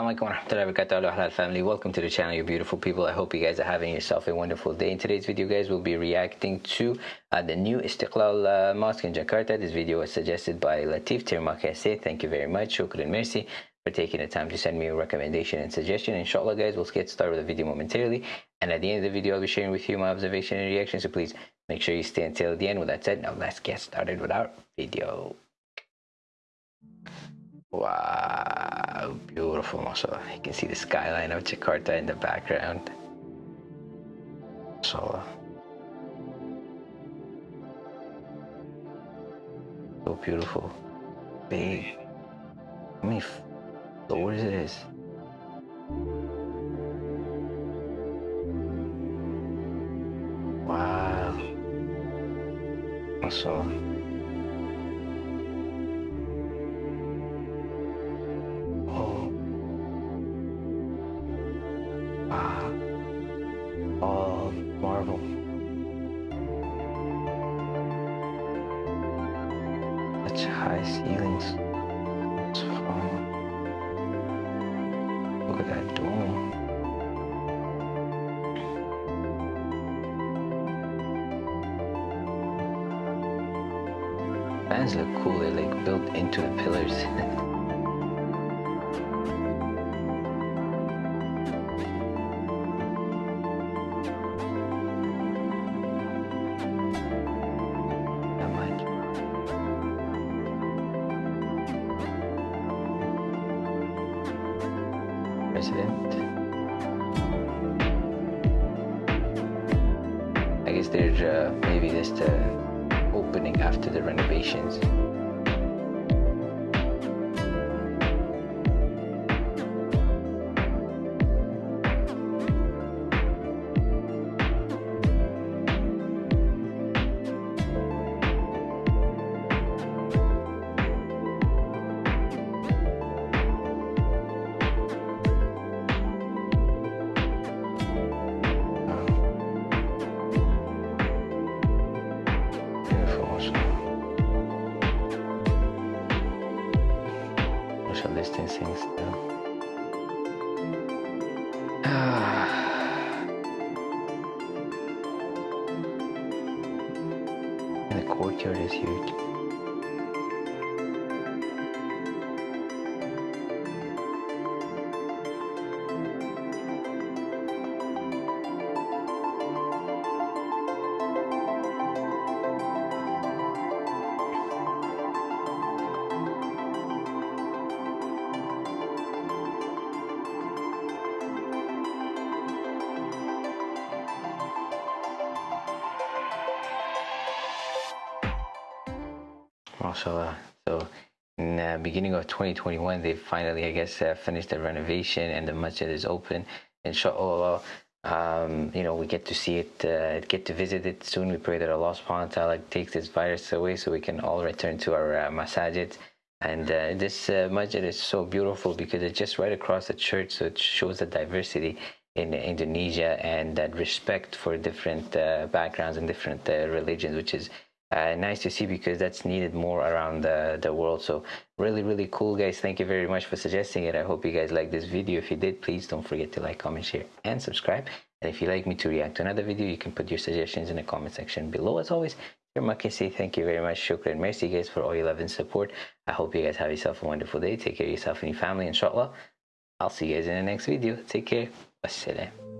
alaikum wa rahmatullahi wa barakatuh halal family welcome to the channel you beautiful people. I hope you guys are having yourself a wonderful day. In today's video guys we'll be reacting to uh, the new istiqlal uh, mosque in jakarta. This video was suggested by latif tirmakase thank you very much. Shukran merci for taking the time to send me a recommendation and suggestion. Inshallah guys we'll get started with the video momentarily. And at the end of the video i'll be sharing with you my observation and reaction. So please make sure you stay until the end. With that said now let's get started with our video Wow, beautiful, mashallah. You can see the skyline of Jakarta in the background. Mashallah. So beautiful. Big. How many floors it is? Wow. Mashallah. Such high ceilings. Look at that dome. Fans look cool, they're like built into the pillars. president. I guess they're uh, maybe just uh, opening after the renovations. Social distancing still. and the courtyard is huge. Mashallah. So in the beginning of 2021, they finally, I guess, uh, finished the renovation and the masjid is open. Inshallah, um, you know, we get to see it, uh, get to visit it soon. We pray that Allah subhanahu wa ta'ala takes this virus away so we can all return to our uh, masajid. And uh, this uh, masjid is so beautiful because it's just right across the church, so it shows the diversity in Indonesia and that respect for different uh, backgrounds and different uh, religions, which is uh, nice to see because that's needed more around the, the world. So really really cool guys. Thank you very much for suggesting it. I hope you guys like this video. If you did please don't forget to like comment share and subscribe. And if you'd like me to react to another video you can put your suggestions in the comment section below. As always Maki say thank you very much. Shukran merci guys for all your love and support. I hope you guys have yourself a wonderful day. Take care of yourself and your family inshallah. I'll see you guys in the next video. Take care. Wassalam